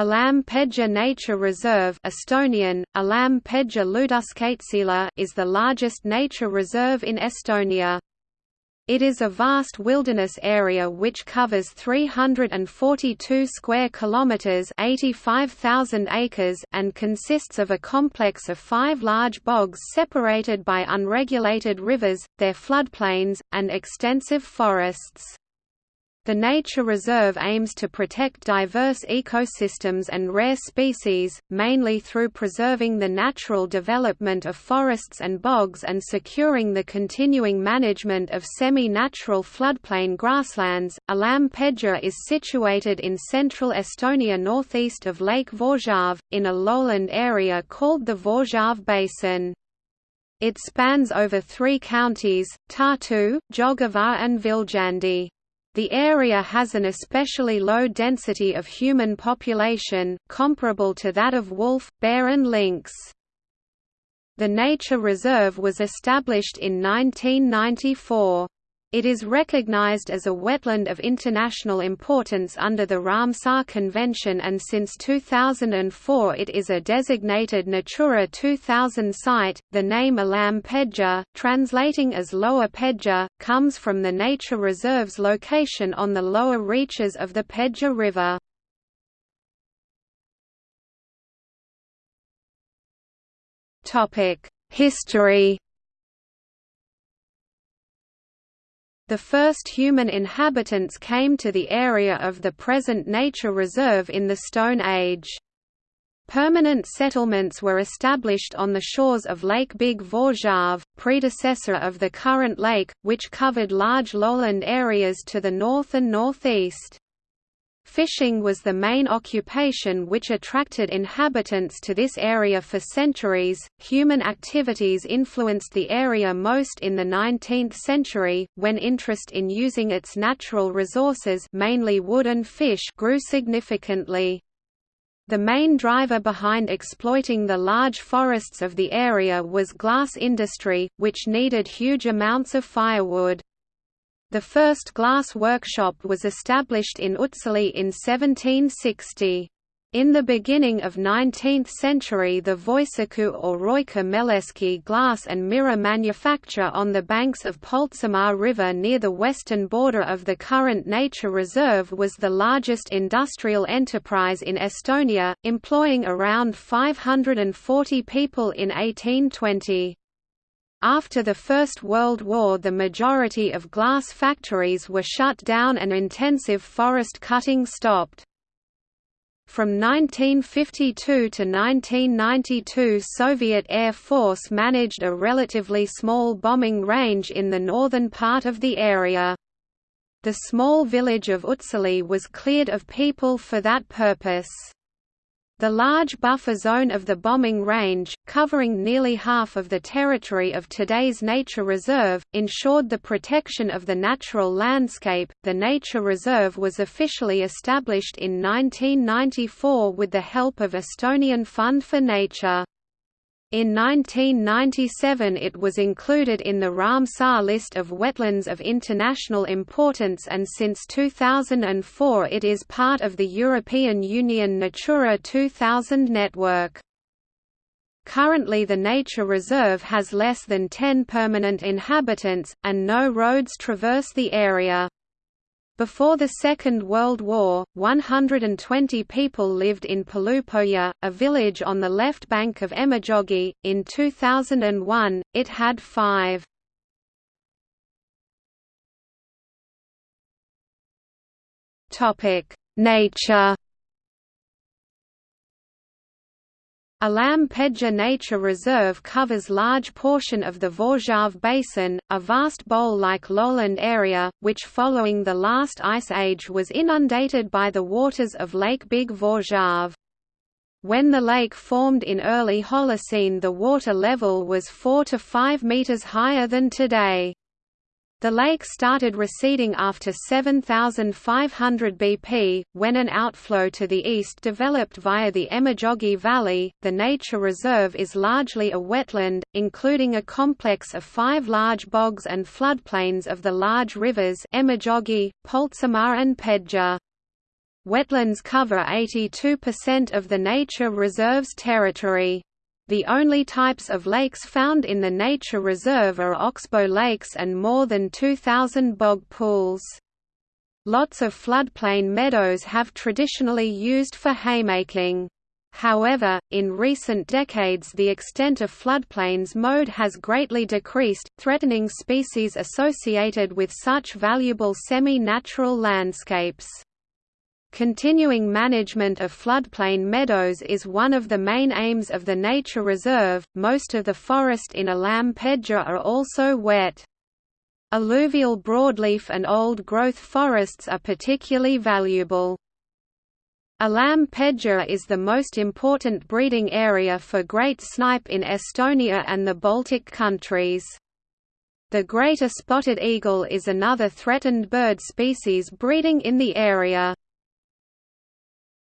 Alam Pedja Nature Reserve Estonian, Alam Pedja Looduskaitseala is the largest nature reserve in Estonia. It is a vast wilderness area which covers 342 square kilometers, 85,000 acres, and consists of a complex of 5 large bogs separated by unregulated rivers, their floodplains, and extensive forests. The nature reserve aims to protect diverse ecosystems and rare species, mainly through preserving the natural development of forests and bogs and securing the continuing management of semi-natural floodplain grasslands. Alam Pedja is situated in central Estonia northeast of Lake Võrtsjärv, in a lowland area called the Võrtsjärv Basin. It spans over three counties, Tartu, Jõgeva and Viljandi. The area has an especially low density of human population, comparable to that of wolf, bear and lynx. The nature reserve was established in 1994. It is recognized as a wetland of international importance under the Ramsar Convention and since 2004 it is a designated Natura 2000 site. The name Alam Pedja, translating as Lower Pedja, comes from the nature reserve's location on the lower reaches of the Pedja River. History The first human inhabitants came to the area of the present nature reserve in the Stone Age. Permanent settlements were established on the shores of Lake Big Võrtsjärv, predecessor of the current lake, which covered large lowland areas to the north and northeast. Fishing was the main occupation which attracted inhabitants to this area for centuries. Human activities influenced the area most in the 19th century, when interest in using its natural resources, mainly wood and fish, grew significantly. The main driver behind exploiting the large forests of the area was glass industry, which needed huge amounts of firewood. The first glass workshop was established in Utsjoki in 1760. In the beginning of 19th century the Voisaku or Roika Meleski glass and mirror manufacture on the banks of Põltsamaa River near the western border of the current nature reserve was the largest industrial enterprise in Estonia, employing around 540 people in 1820. After the First World War the majority of glass factories were shut down and intensive forest cutting stopped. From 1952 to 1992 Soviet Air Force managed a relatively small bombing range in the northern part of the area. The small village of Utsjoki was cleared of people for that purpose. The large buffer zone of the bombing range, covering nearly half of the territory of today's nature reserve, ensured the protection of the natural landscape. The nature reserve was officially established in 1994 with the help of Estonian Fund for Nature. In 1997 it was included in the Ramsar list of wetlands of international importance and since 2004 it is part of the European Union Natura 2000 network. Currently the nature reserve has less than 10 permanent inhabitants, and no roads traverse the area. Before the Second World War, 120 people lived in Palupõhja, a village on the left bank of Emajõgi. In 2001, it had five. Nature Alam Pedja Nature Reserve covers large portion of the Võrtsjärv Basin, a vast bowl-like lowland area, which following the last ice age was inundated by the waters of Lake Big Võrtsjärv. When the lake formed in early Holocene the water level was 4 to 5 meters higher than today. The lake started receding after 7500 BP, when an outflow to the east developed via the Emajõgi Valley. The nature reserve is largely a wetland, including a complex of five large bogs and floodplains of the large rivers Emajõgi, Põltsamaa, and Pedja. Wetlands cover 82% of the nature reserve's territory. The only types of lakes found in the nature reserve are oxbow lakes and more than 2,000 bog pools. Lots of floodplain meadows have traditionally used for haymaking. However, in recent decades the extent of floodplains mowed has greatly decreased, threatening species associated with such valuable semi-natural landscapes. Continuing management of floodplain meadows is one of the main aims of the nature reserve. Most of the forest in Alam Pedja are also wet. Alluvial broadleaf and old-growth forests are particularly valuable. Alam Pedja is the most important breeding area for great snipe in Estonia and the Baltic countries. The greater spotted eagle is another threatened bird species breeding in the area.